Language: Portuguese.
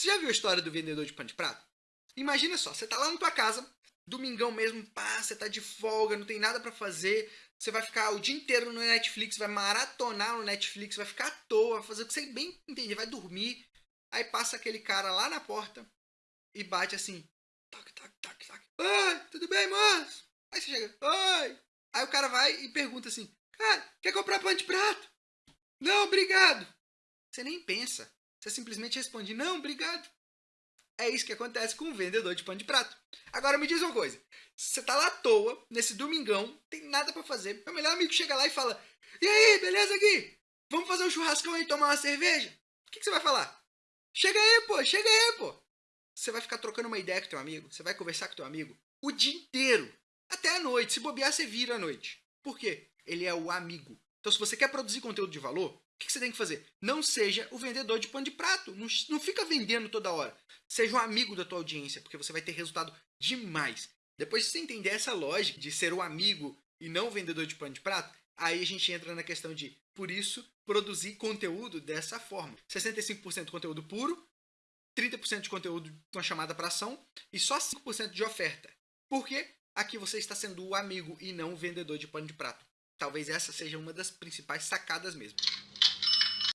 Você já viu a história do vendedor de pano de prato? Imagina só, você tá lá na tua casa, domingão mesmo, pá, você tá de folga, não tem nada para fazer, você vai ficar o dia inteiro no Netflix, vai maratonar no Netflix, vai ficar à toa, vai fazer o que você bem entender, vai dormir. Aí passa aquele cara lá na porta e bate assim, toque, toque, toque, toque. Oi, tudo bem, moço? Aí você chega, oi. Aí o cara vai e pergunta assim, cara, quer comprar pano de prato? Não, obrigado. Você nem pensa. Você simplesmente responde, não, obrigado. É isso que acontece com o vendedor de pano de prato. Agora me diz uma coisa. Você tá lá à toa, nesse domingão, tem nada para fazer. Meu melhor amigo chega lá e fala, e aí, beleza aqui? Vamos fazer um churrascão e tomar uma cerveja? O que, que você vai falar? Chega aí, pô, chega aí, pô. Você vai ficar trocando uma ideia com teu amigo, você vai conversar com teu amigo o dia inteiro. Até a noite. Se bobear, você vira à noite. Por quê? Ele é o amigo. Então, se você quer produzir conteúdo de valor, o que você tem que fazer? Não seja o vendedor de pano de prato. Não, não fica vendendo toda hora. Seja um amigo da tua audiência, porque você vai ter resultado demais. Depois de você entender essa lógica de ser o amigo e não o vendedor de pano de prato, aí a gente entra na questão de, por isso, produzir conteúdo dessa forma. 65% conteúdo puro, 30% de conteúdo com chamada para ação e só 5% de oferta. Por quê? Aqui você está sendo o amigo e não o vendedor de pano de prato. Talvez essa seja uma das principais sacadas mesmo.